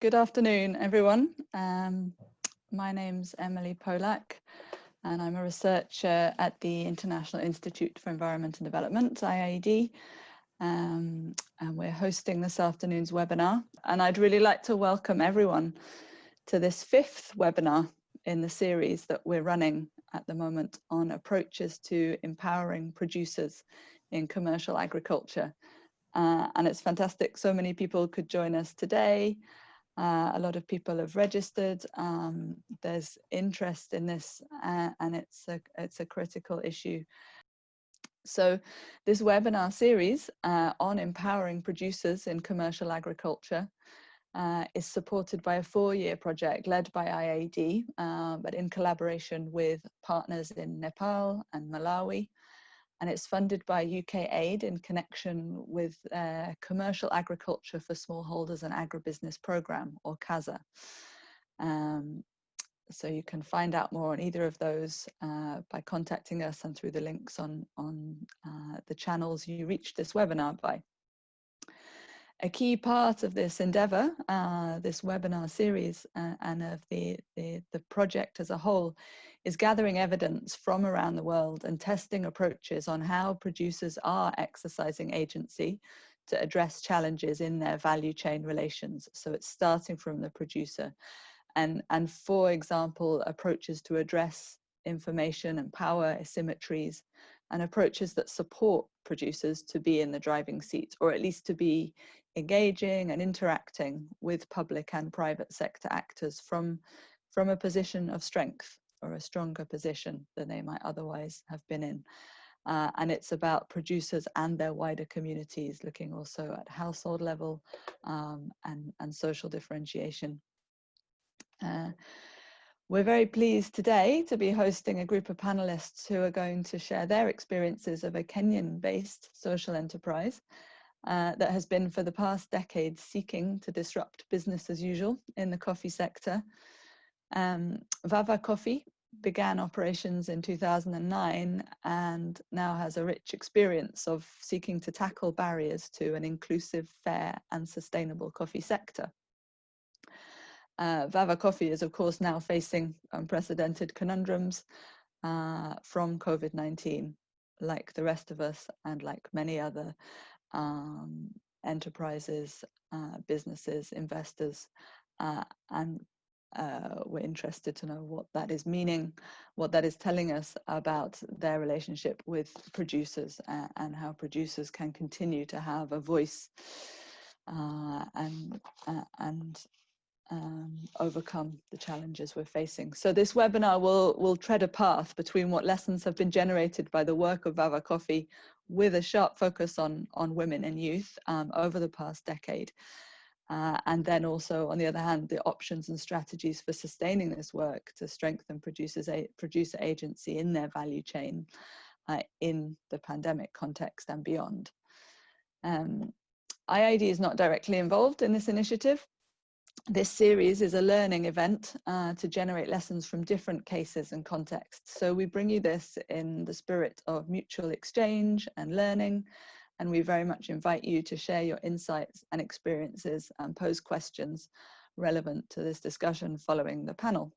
Good afternoon, everyone. Um, my name's Emily Polak, and I'm a researcher at the International Institute for Environment and Development, IIED. Um, and we're hosting this afternoon's webinar. And I'd really like to welcome everyone to this fifth webinar in the series that we're running at the moment on approaches to empowering producers in commercial agriculture. Uh, and it's fantastic so many people could join us today. Uh, a lot of people have registered. Um, there's interest in this uh, and it's a, it's a critical issue. So this webinar series uh, on empowering producers in commercial agriculture uh, is supported by a four-year project led by IIED, uh, but in collaboration with partners in Nepal and Malawi and it's funded by UK Aid in connection with uh, Commercial Agriculture for Smallholders and Agribusiness Programme, or CASA. Um, so you can find out more on either of those uh, by contacting us and through the links on, on uh, the channels you reached this webinar by. A key part of this endeavour, uh, this webinar series uh, and of the, the, the project as a whole is gathering evidence from around the world and testing approaches on how producers are exercising agency to address challenges in their value chain relations. So it's starting from the producer. And, and for example, approaches to address information and power asymmetries and approaches that support producers to be in the driving seat or at least to be engaging and interacting with public and private sector actors from, from a position of strength or a stronger position than they might otherwise have been in. Uh, and it's about producers and their wider communities, looking also at household level um, and, and social differentiation. Uh, we're very pleased today to be hosting a group of panelists who are going to share their experiences of a Kenyan-based social enterprise uh, that has been for the past decade seeking to disrupt business as usual in the coffee sector um, Vava Coffee began operations in 2009 and now has a rich experience of seeking to tackle barriers to an inclusive, fair and sustainable coffee sector. Uh, Vava Coffee is of course now facing unprecedented conundrums uh, from COVID-19, like the rest of us and like many other um, enterprises, uh, businesses, investors, uh, and uh, we're interested to know what that is meaning, what that is telling us about their relationship with producers uh, and how producers can continue to have a voice uh, and, uh, and um, overcome the challenges we're facing. So this webinar will, will tread a path between what lessons have been generated by the work of Vava Coffee with a sharp focus on, on women and youth um, over the past decade uh, and then also, on the other hand, the options and strategies for sustaining this work to strengthen producers, producer agency in their value chain uh, in the pandemic context and beyond. Um, IIED is not directly involved in this initiative. This series is a learning event uh, to generate lessons from different cases and contexts. So we bring you this in the spirit of mutual exchange and learning, and we very much invite you to share your insights and experiences and pose questions relevant to this discussion following the panel.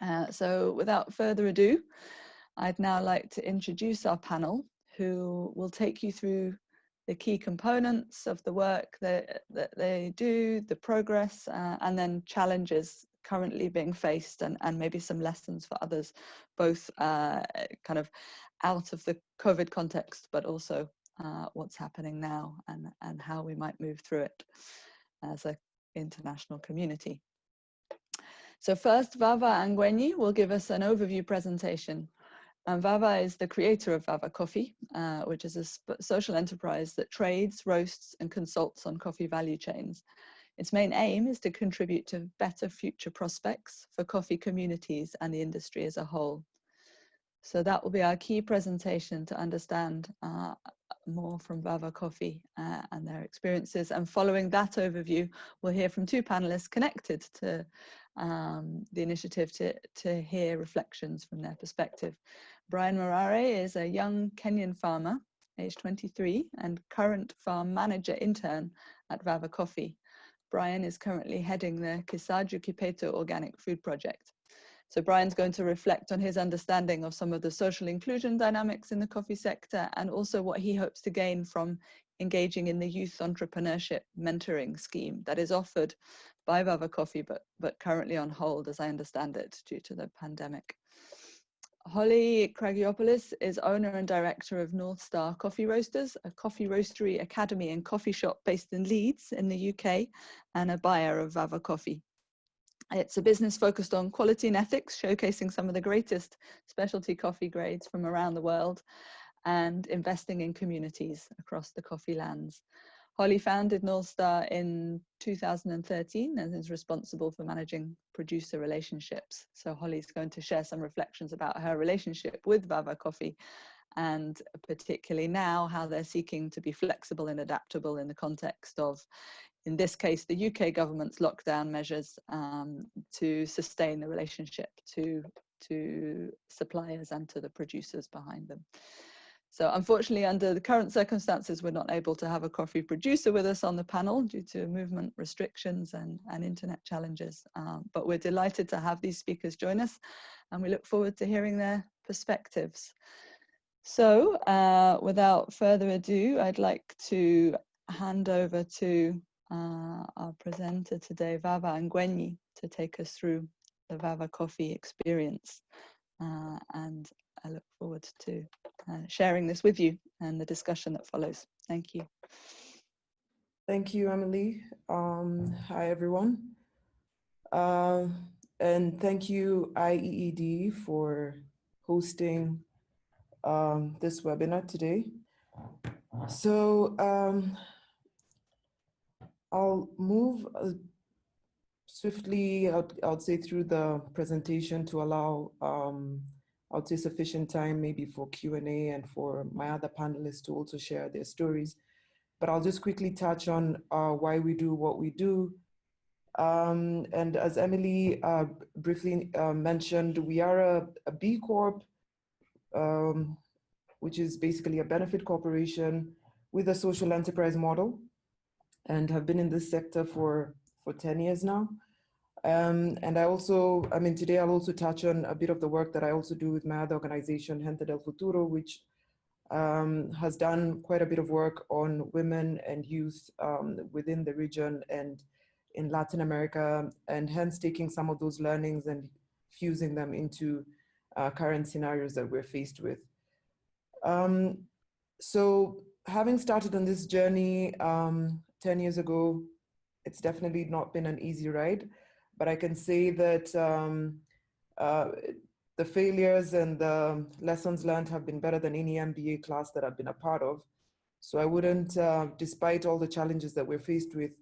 Uh, so without further ado, I'd now like to introduce our panel who will take you through the key components of the work that, that they do, the progress, uh, and then challenges currently being faced and, and maybe some lessons for others, both uh, kind of out of the COVID context, but also uh, what's happening now and, and how we might move through it as an international community. So first, Vava Angwenyi will give us an overview presentation. And Vava is the creator of Vava Coffee, uh, which is a social enterprise that trades, roasts and consults on coffee value chains. Its main aim is to contribute to better future prospects for coffee communities and the industry as a whole. So that will be our key presentation to understand uh, more from Vava Coffee uh, and their experiences. And following that overview, we'll hear from two panelists connected to um, the initiative to, to hear reflections from their perspective. Brian Morare is a young Kenyan farmer, age 23, and current farm manager intern at Vava Coffee. Brian is currently heading the Kisaju Kipeto Organic Food Project. So Brian's going to reflect on his understanding of some of the social inclusion dynamics in the coffee sector and also what he hopes to gain from engaging in the youth entrepreneurship mentoring scheme that is offered by Vava Coffee, but, but currently on hold, as I understand it, due to the pandemic. Holly Kragiopoulos is owner and director of North Star Coffee Roasters, a coffee roastery academy and coffee shop based in Leeds in the UK, and a buyer of Vava Coffee. It's a business focused on quality and ethics, showcasing some of the greatest specialty coffee grades from around the world and investing in communities across the coffee lands. Holly founded North Star in 2013 and is responsible for managing producer relationships. So Holly's going to share some reflections about her relationship with Vava Coffee and particularly now how they're seeking to be flexible and adaptable in the context of, in this case, the UK government's lockdown measures um, to sustain the relationship to, to suppliers and to the producers behind them. So unfortunately, under the current circumstances, we're not able to have a coffee producer with us on the panel due to movement restrictions and, and internet challenges. Um, but we're delighted to have these speakers join us and we look forward to hearing their perspectives. So uh, without further ado, I'd like to hand over to uh, our presenter today, Vava Angwenyi, to take us through the Vava coffee experience. Uh, and I look forward to uh, sharing this with you and the discussion that follows. Thank you. Thank you, Emily. Um, hi, everyone. Uh, and thank you, IIED, for hosting um, this webinar today. So um, I'll move uh, swiftly, I would say, through the presentation to allow I would say sufficient time maybe for Q&A and for my other panelists to also share their stories. But I'll just quickly touch on uh, why we do what we do. Um, and as Emily uh, briefly uh, mentioned, we are a, a B Corp, um, which is basically a benefit corporation with a social enterprise model and have been in this sector for, for 10 years now. Um, and I also, I mean, today I'll also touch on a bit of the work that I also do with my other organization, Gente del Futuro, which um, has done quite a bit of work on women and youth um, within the region and in Latin America, and hence taking some of those learnings and fusing them into uh, current scenarios that we're faced with. Um, so having started on this journey um, 10 years ago, it's definitely not been an easy ride but I can say that um, uh, the failures and the lessons learned have been better than any MBA class that I've been a part of. So I wouldn't, uh, despite all the challenges that we're faced with,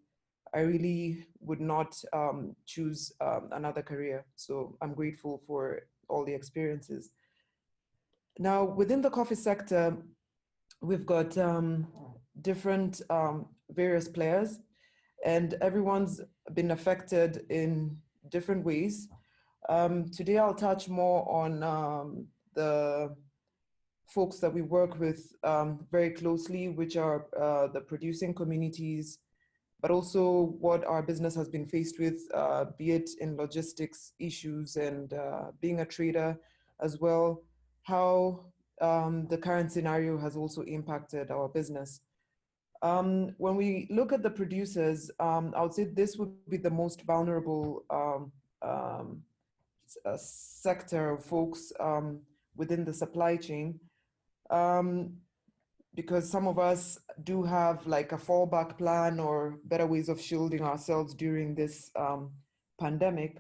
I really would not um, choose um, another career. So I'm grateful for all the experiences. Now, within the coffee sector, we've got um, different um, various players and everyone's been affected in different ways. Um, today I'll touch more on um, the folks that we work with um, very closely, which are uh, the producing communities, but also what our business has been faced with, uh, be it in logistics issues and uh, being a trader as well, how um, the current scenario has also impacted our business. Um, when we look at the producers, um, I would say this would be the most vulnerable um, um uh, sector of folks um, within the supply chain. Um, because some of us do have like a fallback plan or better ways of shielding ourselves during this pandemic.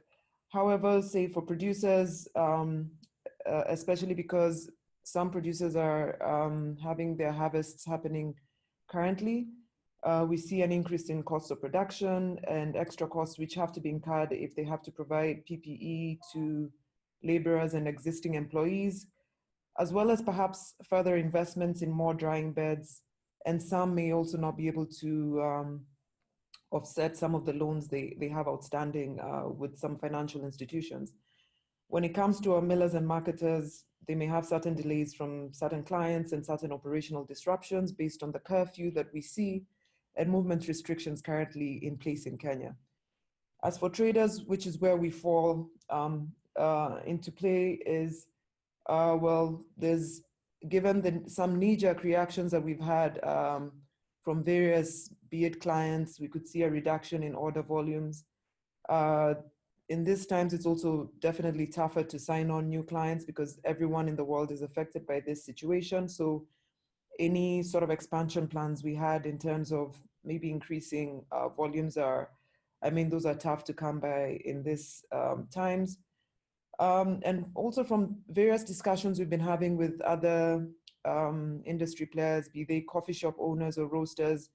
However, say for producers, uh, especially because some producers are having their harvests happening Currently, uh, we see an increase in cost of production and extra costs which have to be incurred if they have to provide PPE to laborers and existing employees, as well as perhaps further investments in more drying beds. And some may also not be able to um, offset some of the loans they, they have outstanding uh, with some financial institutions. When it comes to our millers and marketers, they may have certain delays from certain clients and certain operational disruptions based on the curfew that we see. and movement restrictions currently in place in Kenya. As for traders, which is where we fall um, uh, into play is, uh, well, there's, given the, some knee-jerk reactions that we've had um, from various, be it clients, we could see a reduction in order volumes. Uh, in these times, it's also definitely tougher to sign on new clients because everyone in the world is affected by this situation. So any sort of expansion plans we had in terms of maybe increasing uh, volumes are, I mean, those are tough to come by in these um, times. Um, and also from various discussions we've been having with other um, industry players, be they coffee shop owners or roasters,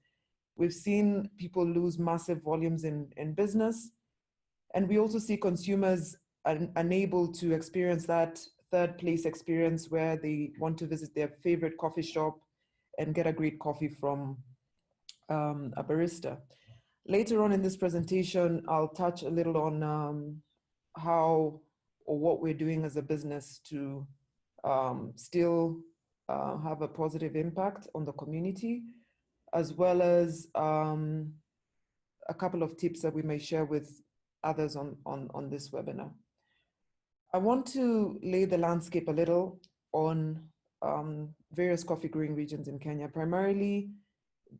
we've seen people lose massive volumes in, in business. And we also see consumers un unable to experience that third place experience where they want to visit their favorite coffee shop and get a great coffee from um, a barista. Later on in this presentation, I'll touch a little on um, how or what we're doing as a business to um, still uh, have a positive impact on the community, as well as um, a couple of tips that we may share with others on, on, on this webinar. I want to lay the landscape a little on um, various coffee growing regions in Kenya. Primarily,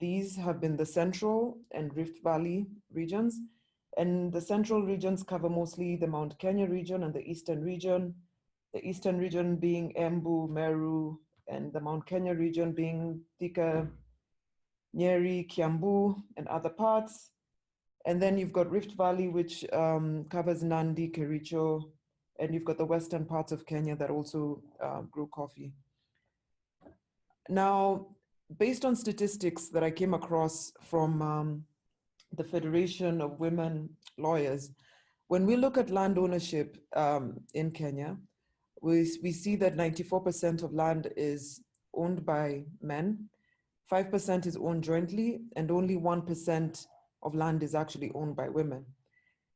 these have been the central and Rift Valley regions. And the central regions cover mostly the Mount Kenya region and the eastern region. The eastern region being Embu, Meru, and the Mount Kenya region being Thika, Nyeri, Kiambu, and other parts. And then you've got Rift Valley, which um, covers Nandi, Kericho, and you've got the western parts of Kenya that also uh, grow coffee. Now, based on statistics that I came across from um, the Federation of Women Lawyers, when we look at land ownership um, in Kenya, we, we see that 94% of land is owned by men, 5% is owned jointly, and only 1% of land is actually owned by women.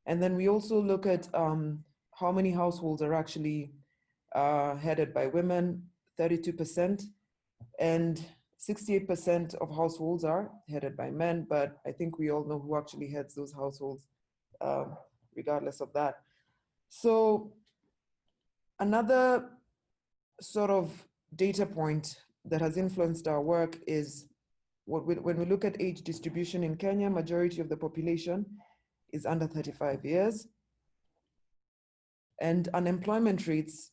And then we also look at um, how many households are actually uh, headed by women, 32%, and 68% of households are headed by men, but I think we all know who actually heads those households, um, regardless of that. So another sort of data point that has influenced our work is when we look at age distribution in Kenya, majority of the population is under 35 years. And unemployment rates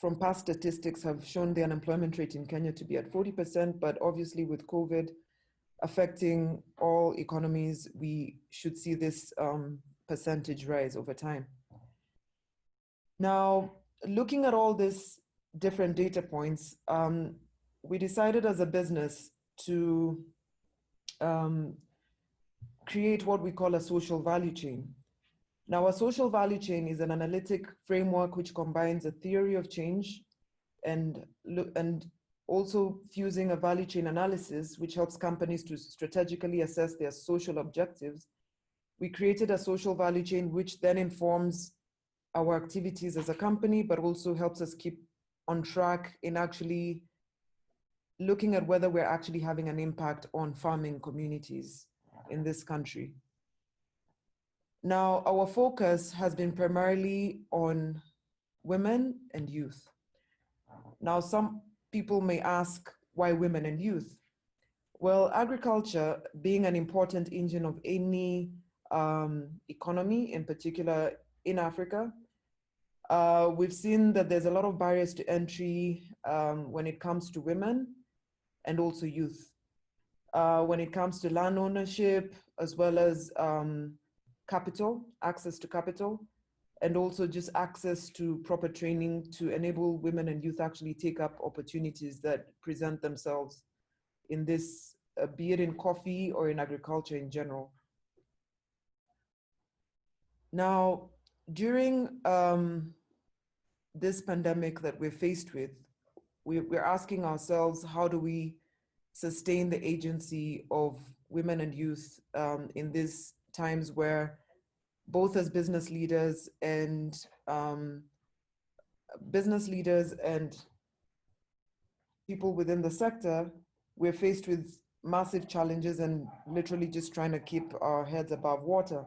from past statistics have shown the unemployment rate in Kenya to be at 40%, but obviously with COVID affecting all economies, we should see this um, percentage rise over time. Now, looking at all these different data points, um, we decided as a business to um, create what we call a social value chain. Now, a social value chain is an analytic framework which combines a theory of change and, and also fusing a value chain analysis, which helps companies to strategically assess their social objectives. We created a social value chain, which then informs our activities as a company, but also helps us keep on track in actually looking at whether we're actually having an impact on farming communities in this country. Now, our focus has been primarily on women and youth. Now, some people may ask, why women and youth? Well, agriculture being an important engine of any um, economy, in particular in Africa, uh, we've seen that there's a lot of barriers to entry um, when it comes to women and also youth. Uh, when it comes to land ownership, as well as um, capital, access to capital, and also just access to proper training to enable women and youth actually take up opportunities that present themselves in this, uh, be it in coffee or in agriculture in general. Now, during um, this pandemic that we're faced with, we, we're asking ourselves, how do we sustain the agency of women and youth um, in these times where both as business leaders and um, business leaders and people within the sector, we're faced with massive challenges and literally just trying to keep our heads above water.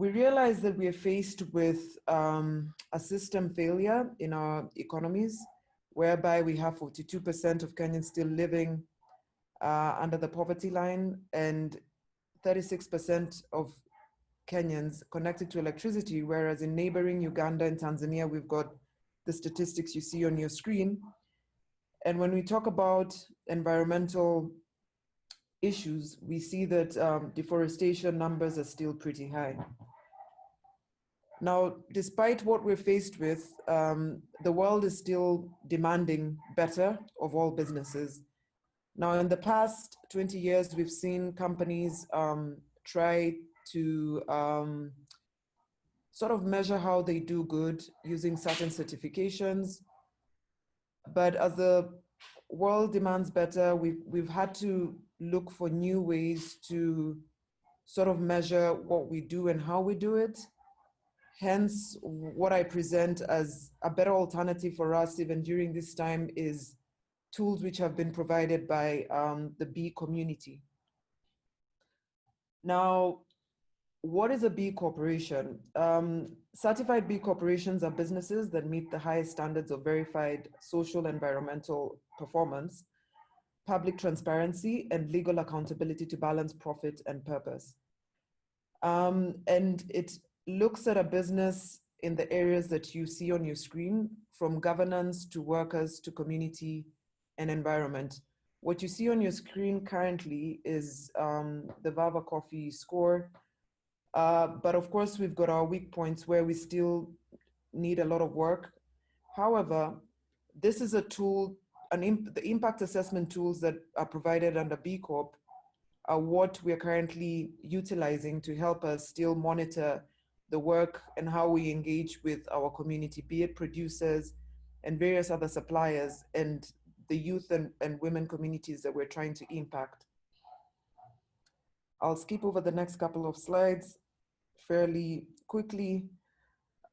We realize that we are faced with um, a system failure in our economies, whereby we have 42% of Kenyans still living uh, under the poverty line and 36% of Kenyans connected to electricity, whereas in neighboring Uganda and Tanzania, we've got the statistics you see on your screen. And when we talk about environmental issues, we see that um, deforestation numbers are still pretty high. Now, despite what we're faced with, um, the world is still demanding better of all businesses. Now, in the past 20 years, we've seen companies um, try to um, sort of measure how they do good using certain certifications. But as the world demands better, we've, we've had to look for new ways to sort of measure what we do and how we do it. Hence, what I present as a better alternative for us even during this time is tools which have been provided by um, the B community. Now, what is a B corporation? Um, certified B corporations are businesses that meet the highest standards of verified social environmental performance, public transparency, and legal accountability to balance profit and purpose. Um, and it looks at a business in the areas that you see on your screen, from governance to workers to community and environment. What you see on your screen currently is um, the Vava Coffee score, uh, but of course, we've got our weak points where we still need a lot of work. However, this is a tool, an imp the impact assessment tools that are provided under B Corp are what we're currently utilizing to help us still monitor the work and how we engage with our community, be it producers and various other suppliers and the youth and, and women communities that we're trying to impact. I'll skip over the next couple of slides fairly quickly.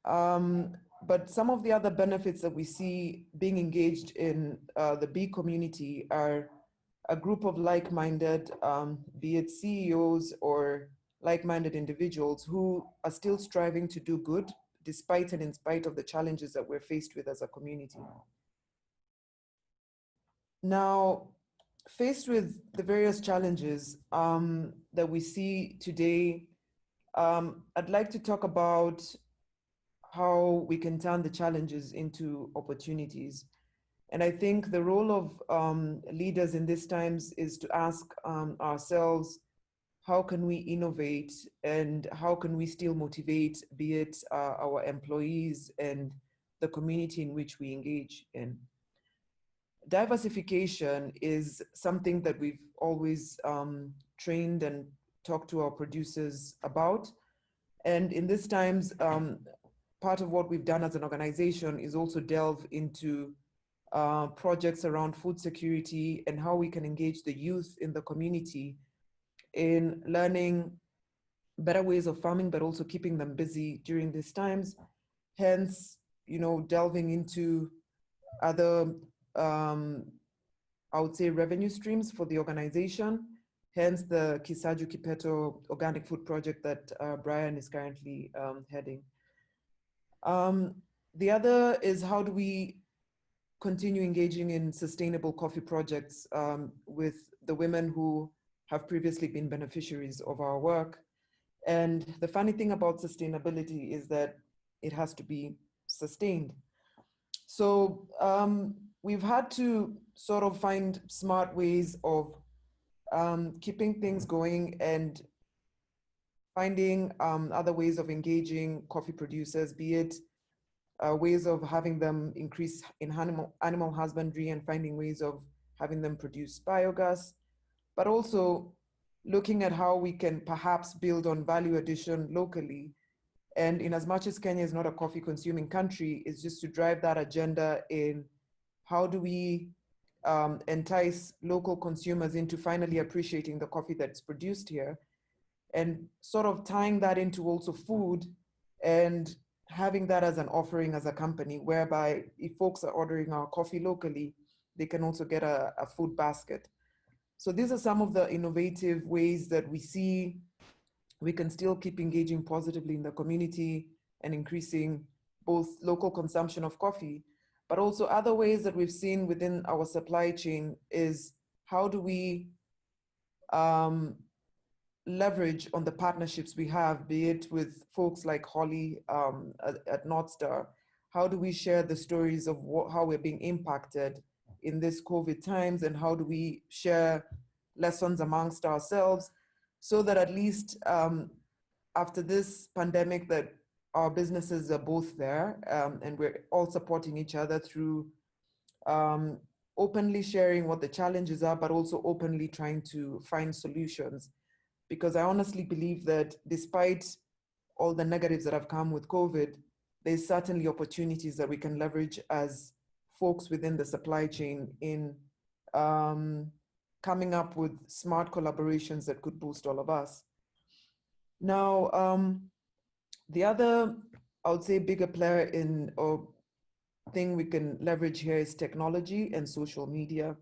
Um, but some of the other benefits that we see being engaged in uh, the B community are a group of like-minded, um, be it CEOs or like-minded individuals who are still striving to do good despite and in spite of the challenges that we're faced with as a community. Now, faced with the various challenges um, that we see today um, I'd like to talk about how we can turn the challenges into opportunities. And I think the role of um, leaders in these times is to ask um, ourselves, how can we innovate and how can we still motivate, be it uh, our employees and the community in which we engage in. Diversification is something that we've always um, trained and talked to our producers about. And in these times, um, part of what we've done as an organization is also delve into uh, projects around food security and how we can engage the youth in the community in learning better ways of farming, but also keeping them busy during these times. Hence, you know, delving into other, um, I would say, revenue streams for the organization hence the Kisaju Kipeto organic food project that uh, Brian is currently um, heading. Um, the other is how do we continue engaging in sustainable coffee projects um, with the women who have previously been beneficiaries of our work. And the funny thing about sustainability is that it has to be sustained. So um, we've had to sort of find smart ways of um, keeping things going and finding um, other ways of engaging coffee producers, be it uh, ways of having them increase in animal, animal husbandry and finding ways of having them produce biogas, but also looking at how we can perhaps build on value addition locally. And in as much as Kenya is not a coffee consuming country, is just to drive that agenda in how do we um, entice local consumers into finally appreciating the coffee that's produced here and sort of tying that into also food and having that as an offering as a company whereby if folks are ordering our coffee locally, they can also get a, a food basket. So these are some of the innovative ways that we see we can still keep engaging positively in the community and increasing both local consumption of coffee, but also other ways that we've seen within our supply chain is how do we um, leverage on the partnerships we have, be it with folks like Holly um, at, at how do we share the stories of what, how we're being impacted in this COVID times and how do we share lessons amongst ourselves so that at least um, after this pandemic that our businesses are both there um, and we're all supporting each other through um, openly sharing what the challenges are, but also openly trying to find solutions. Because I honestly believe that despite all the negatives that have come with COVID, there's certainly opportunities that we can leverage as folks within the supply chain in um, coming up with smart collaborations that could boost all of us. Now, um, the other, I would say, bigger player in or thing we can leverage here is technology and social media.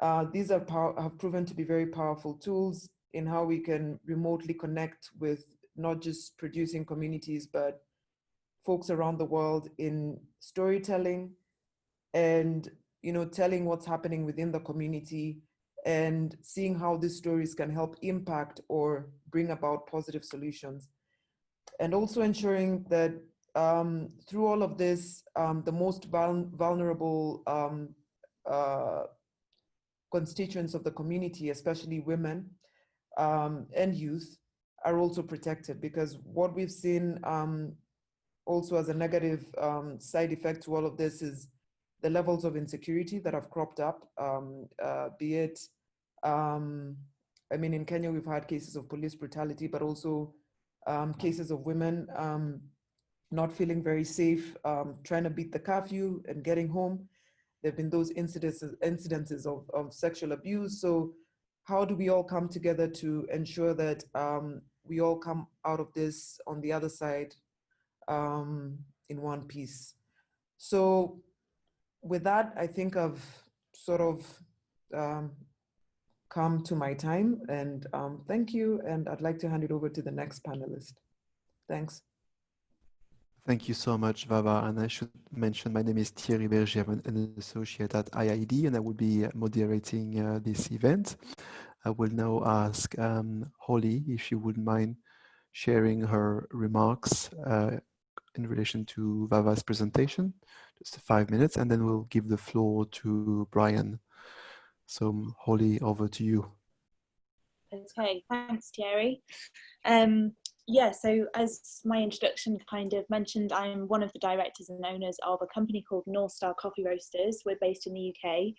Uh, these are have proven to be very powerful tools in how we can remotely connect with not just producing communities, but folks around the world in storytelling and you know telling what's happening within the community and seeing how these stories can help impact or bring about positive solutions. And also ensuring that um, through all of this, um, the most vul vulnerable um, uh, constituents of the community, especially women um, and youth, are also protected because what we've seen um, also as a negative um, side effect to all of this is the levels of insecurity that have cropped up, um, uh, be it, um, I mean, in Kenya, we've had cases of police brutality, but also um, cases of women um, not feeling very safe, um, trying to beat the curfew and getting home. There have been those incidences, incidences of, of sexual abuse. So how do we all come together to ensure that um, we all come out of this on the other side in one piece? So with that, I think I've sort of um, come to my time and um, thank you. And I'd like to hand it over to the next panelist. Thanks. Thank you so much, Vava. And I should mention my name is Thierry Berger. I'm an associate at IIED, and I will be moderating uh, this event. I will now ask um, Holly if she wouldn't mind sharing her remarks uh, in relation to Vava's presentation just five minutes, and then we'll give the floor to Brian. So Holly, over to you. Okay, thanks Thierry. Um, yeah, so as my introduction kind of mentioned, I'm one of the directors and owners of a company called Northstar Coffee Roasters. We're based in the UK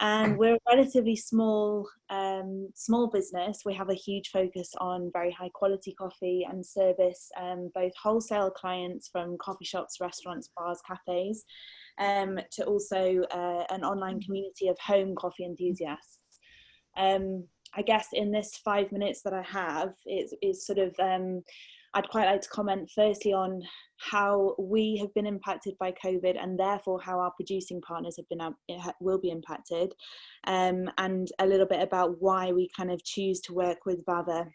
and we're a relatively small um, small business. We have a huge focus on very high quality coffee and service um, both wholesale clients from coffee shops, restaurants, bars, cafes, um, to also uh, an online community of home coffee enthusiasts. Um, I guess in this five minutes that I have, it's, it's sort of um, I'd quite like to comment firstly on how we have been impacted by COVID and therefore how our producing partners have been eh, will be impacted um, and a little bit about why we kind of choose to work with Vava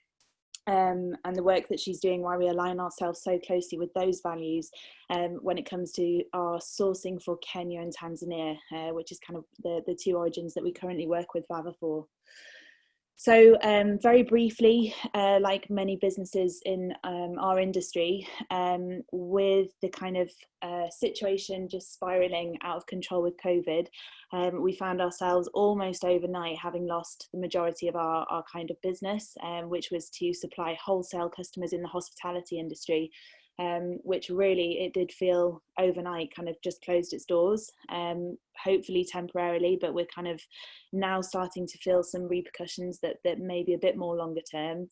um, and the work that she's doing, why we align ourselves so closely with those values um, when it comes to our sourcing for Kenya and Tanzania, uh, which is kind of the, the two origins that we currently work with Vava for. So um, very briefly, uh, like many businesses in um, our industry, um, with the kind of uh, situation just spiraling out of control with COVID, um, we found ourselves almost overnight having lost the majority of our, our kind of business, um, which was to supply wholesale customers in the hospitality industry um, which really it did feel overnight kind of just closed its doors, um, hopefully temporarily, but we're kind of now starting to feel some repercussions that, that may be a bit more longer term.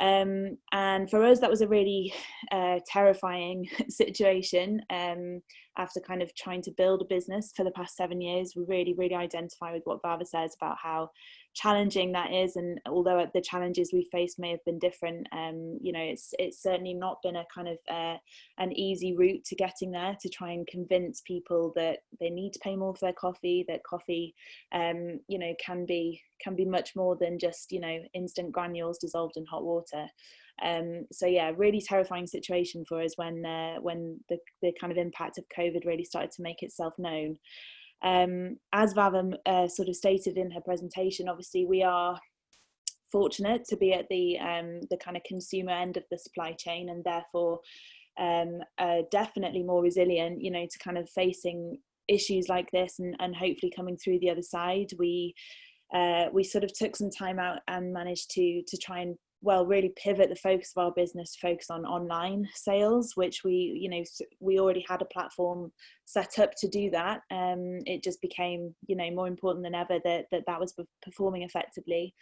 Um, and for us, that was a really uh, terrifying situation. Um, after kind of trying to build a business for the past seven years, we really, really identify with what Vava says about how challenging that is and although the challenges we faced may have been different um, you know it's it's certainly not been a kind of uh, an easy route to getting there to try and convince people that they need to pay more for their coffee that coffee um, you know can be can be much more than just you know instant granules dissolved in hot water. Um, so yeah really terrifying situation for us when uh, when the, the kind of impact of covid really started to make itself known um, as Vava uh, sort of stated in her presentation, obviously we are fortunate to be at the um, the kind of consumer end of the supply chain and therefore um, definitely more resilient, you know, to kind of facing issues like this and, and hopefully coming through the other side. We uh, we sort of took some time out and managed to to try and well really pivot the focus of our business to focus on online sales which we you know we already had a platform set up to do that um it just became you know more important than ever that that, that was performing effectively.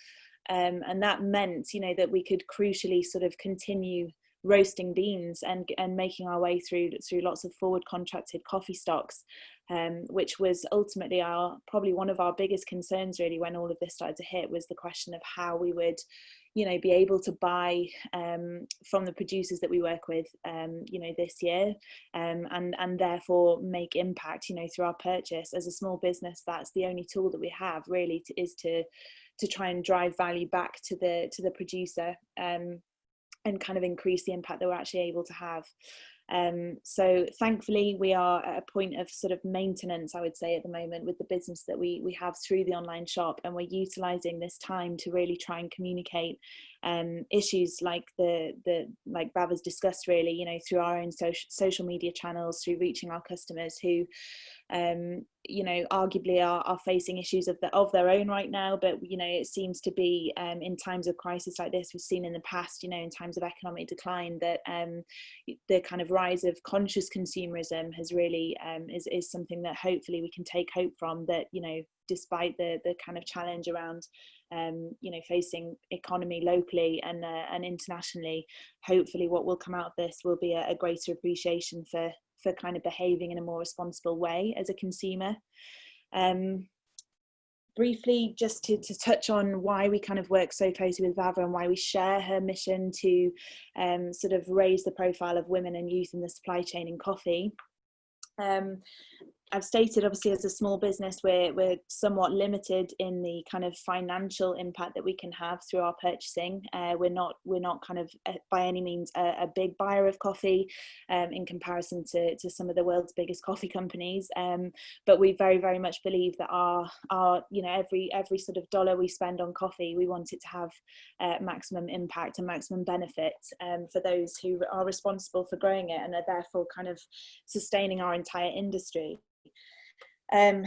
Um and that meant you know that we could crucially sort of continue roasting beans and and making our way through through lots of forward contracted coffee stocks um, which was ultimately our probably one of our biggest concerns really when all of this started to hit was the question of how we would you know be able to buy um, from the producers that we work with um, you know this year um, and and therefore make impact you know through our purchase. As a small business that's the only tool that we have really to, is to to try and drive value back to the to the producer um, and kind of increase the impact that we're actually able to have um, so thankfully we are at a point of sort of maintenance, I would say at the moment with the business that we, we have through the online shop and we're utilizing this time to really try and communicate um, issues like the, the like Bav has discussed really, you know, through our own social, social media channels, through reaching our customers who um, you know, arguably are, are facing issues of, the, of their own right now. But, you know, it seems to be um, in times of crisis like this, we've seen in the past, you know, in times of economic decline, that um, the kind of rise of conscious consumerism has really um, is, is something that hopefully we can take hope from that, you know, despite the, the kind of challenge around um, you know, facing economy locally and uh, and internationally. Hopefully, what will come out of this will be a, a greater appreciation for for kind of behaving in a more responsible way as a consumer. Um, briefly, just to, to touch on why we kind of work so closely with Vava and why we share her mission to um, sort of raise the profile of women and youth in the supply chain in coffee. Um, I've stated obviously as a small business we're we're somewhat limited in the kind of financial impact that we can have through our purchasing. Uh, we're not we're not kind of uh, by any means a, a, big buyer of coffee um, in comparison to, to some of the world's biggest coffee companies. Um, but we very very much believe that our our you know every every sort of dollar we spend on coffee we want it to have uh, maximum impact and maximum benefit um, for those who are responsible for growing it and are therefore kind of sustaining our entire industry um,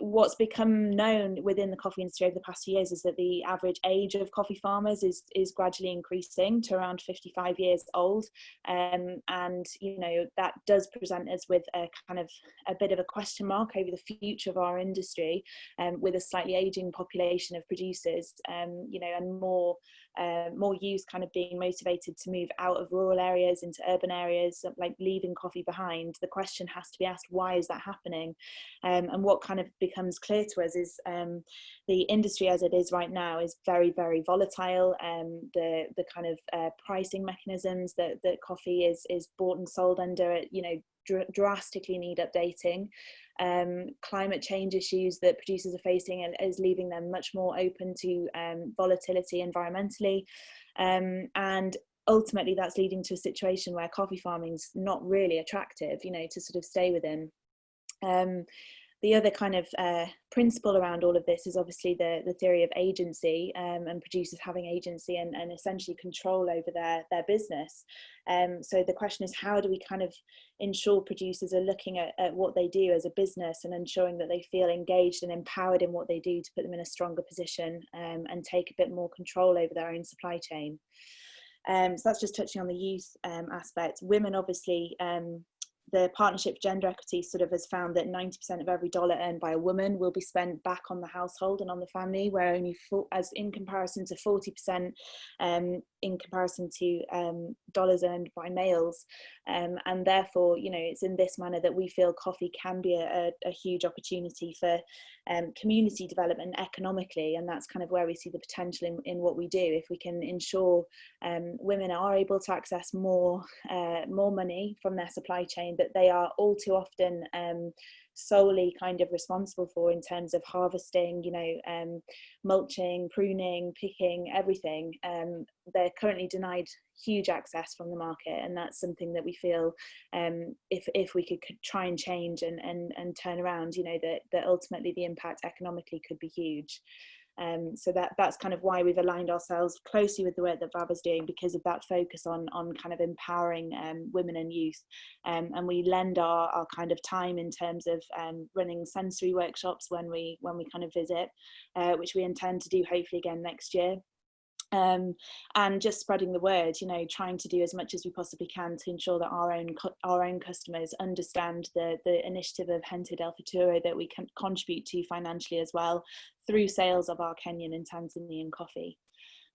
what's become known within the coffee industry over the past few years is that the average age of coffee farmers is is gradually increasing to around 55 years old. Um, and you know that does present us with a kind of a bit of a question mark over the future of our industry um, with a slightly aging population of producers um, you know and more uh, more youth kind of being motivated to move out of rural areas into urban areas, like leaving coffee behind, the question has to be asked, why is that happening? Um, and what kind of becomes clear to us is um, the industry as it is right now is very, very volatile. Um, the, the kind of uh, pricing mechanisms that, that coffee is, is bought and sold under, you know, dr drastically need updating um, climate change issues that producers are facing is leaving them much more open to um, volatility environmentally. Um, and ultimately that's leading to a situation where coffee farming is not really attractive, you know, to sort of stay within. The other kind of uh, principle around all of this is obviously the, the theory of agency um, and producers having agency and, and essentially control over their, their business. Um, so the question is how do we kind of ensure producers are looking at, at what they do as a business and ensuring that they feel engaged and empowered in what they do to put them in a stronger position um, and take a bit more control over their own supply chain. Um, so that's just touching on the youth um, aspect. Women obviously um, the partnership gender equity sort of has found that 90% of every dollar earned by a woman will be spent back on the household and on the family where only for, as in comparison to 40% um, in comparison to um, dollars earned by males. Um, and therefore, you know, it's in this manner that we feel coffee can be a, a huge opportunity for um, community development economically. And that's kind of where we see the potential in, in what we do. If we can ensure um, women are able to access more, uh, more money from their supply chain, but they are all too often um, solely kind of responsible for in terms of harvesting, you know, um, mulching, pruning, picking, everything. Um, they're currently denied huge access from the market, and that's something that we feel um, if if we could, could try and change and and and turn around, you know, that that ultimately the impact economically could be huge. Um, so that that's kind of why we've aligned ourselves closely with the work that VAVA's is doing because of that focus on on kind of empowering um, women and youth. Um, and we lend our, our kind of time in terms of um, running sensory workshops when we when we kind of visit, uh, which we intend to do hopefully again next year um, and just spreading the word you know trying to do as much as we possibly can to ensure that our own our own customers understand the the initiative of Gente del Futuro that we can contribute to financially as well through sales of our Kenyan and Tanzanian coffee.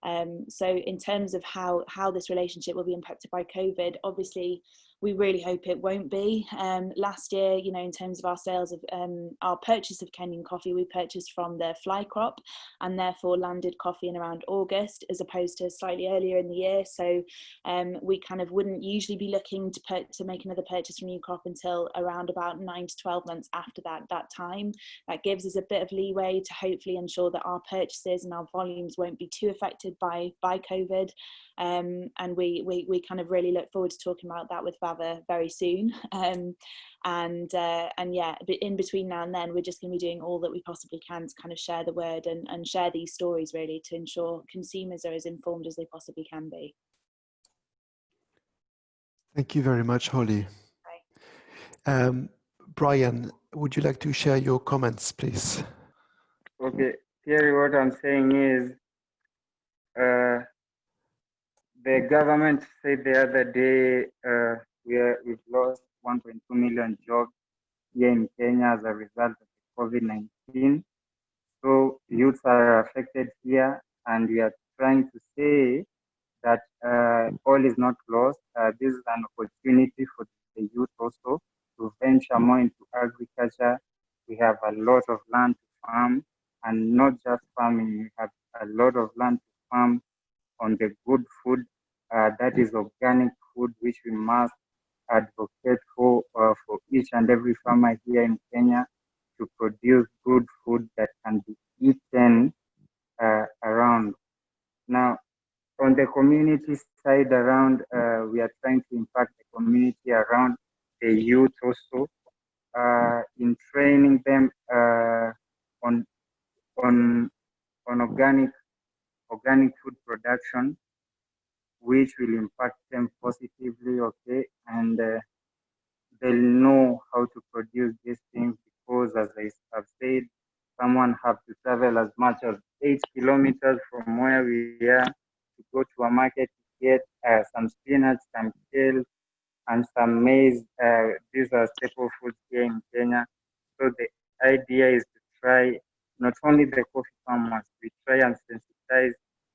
Um, so in terms of how how this relationship will be impacted by COVID obviously we really hope it won't be. Um, last year, you know, in terms of our sales of um, our purchase of Kenyan coffee, we purchased from the fly crop and therefore landed coffee in around August as opposed to slightly earlier in the year. So um, we kind of wouldn't usually be looking to put, to make another purchase from new crop until around about nine to 12 months after that, that time. That gives us a bit of leeway to hopefully ensure that our purchases and our volumes won't be too affected by, by COVID. Um, and we, we, we kind of really look forward to talking about that with Vava very soon. Um, and uh, and yeah, in between now and then, we're just going to be doing all that we possibly can to kind of share the word and, and share these stories really to ensure consumers are as informed as they possibly can be. Thank you very much, Holly. Um, Brian, would you like to share your comments, please? Okay, Thierry, what I'm saying is uh, the government said the other day uh, we are, we've lost 1.2 million jobs here in Kenya as a result of COVID-19. So youths are affected here, and we are trying to say that uh, all is not lost. Uh, this is an opportunity for the youth also to venture more into agriculture. We have a lot of land to farm, and not just farming. We have a lot of land to farm on the good food that is organic food, which we must advocate for uh, for each and every farmer here in Kenya to produce good food that can be eaten uh, around. Now, on the community side around, uh, we are trying to impact the community around the youth also uh, in training them uh, on on on organic organic food production which will impact them positively, okay, and uh, they'll know how to produce these things because, as I have said, someone have to travel as much as eight kilometers from where we are to go to a market to get uh, some spinach, some kale, and some maize. Uh, these are staple foods here in Kenya. So the idea is to try not only the coffee farmers, we try and sensitize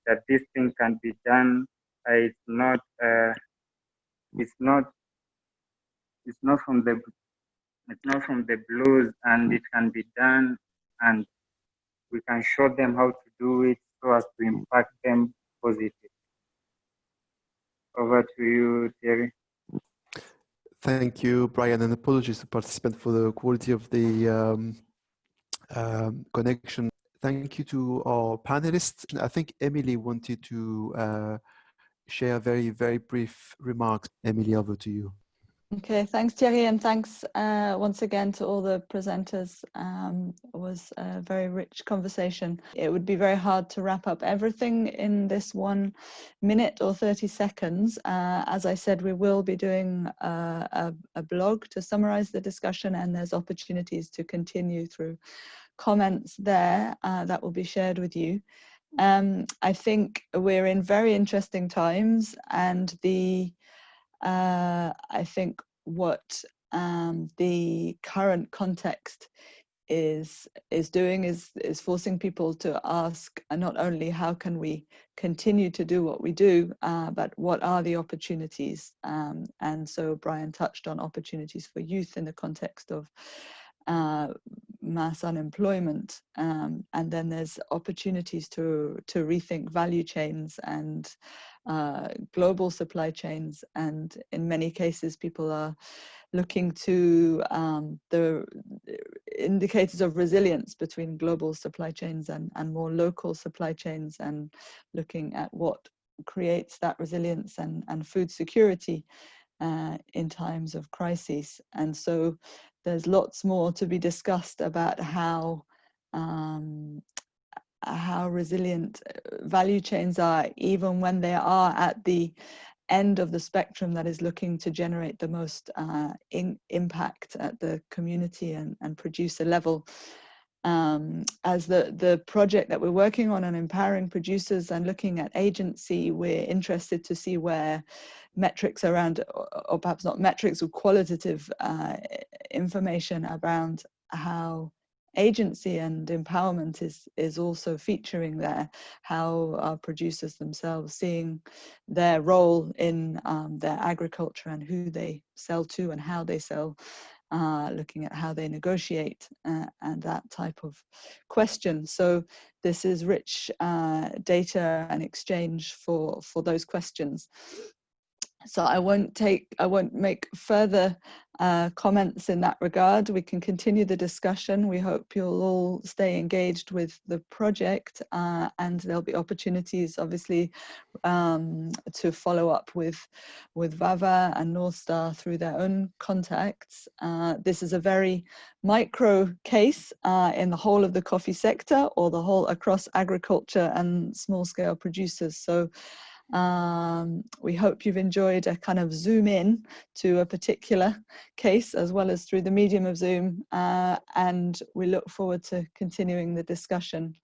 that this thing can be done it's not uh, it's not it's not from the it's not from the blues and it can be done and we can show them how to do it so as to impact them positively. Over to you, Thierry. Thank you, Brian, and apologies to participant for the quality of the um, um, connection. Thank you to our panelists. I think Emily wanted to uh, share very, very brief remarks. Emily, over to you. Okay, thanks Thierry and thanks uh, once again to all the presenters. Um, it was a very rich conversation. It would be very hard to wrap up everything in this one minute or 30 seconds. Uh, as I said, we will be doing uh, a, a blog to summarize the discussion and there's opportunities to continue through comments there uh, that will be shared with you. Um, I think we're in very interesting times and the, uh, I think what um, the current context is is doing is is forcing people to ask not only how can we continue to do what we do uh, but what are the opportunities? Um, and so Brian touched on opportunities for youth in the context of uh, mass unemployment um, and then there's opportunities to to rethink value chains and uh, global supply chains and in many cases people are looking to um, the indicators of resilience between global supply chains and, and more local supply chains and looking at what creates that resilience and, and food security uh, in times of crises. And so there's lots more to be discussed about how um, how resilient uh, value chains are even when they are at the end of the spectrum that is looking to generate the most uh, in, impact at the community and, and producer level. Um, as the, the project that we're working on on empowering producers and looking at agency, we're interested to see where metrics around, or perhaps not metrics or qualitative uh, information around how agency and empowerment is is also featuring there how producers themselves seeing their role in um, their agriculture and who they sell to and how they sell uh, looking at how they negotiate uh, and that type of question. So this is rich uh, data and exchange for for those questions. So I won't take, I won't make further uh, comments in that regard. We can continue the discussion. We hope you'll all stay engaged with the project uh, and there'll be opportunities obviously um, to follow up with, with VAVA and North Star through their own contacts. Uh, this is a very micro case uh, in the whole of the coffee sector or the whole across agriculture and small scale producers. So um, we hope you've enjoyed a kind of zoom in to a particular case as well as through the medium of Zoom uh, and we look forward to continuing the discussion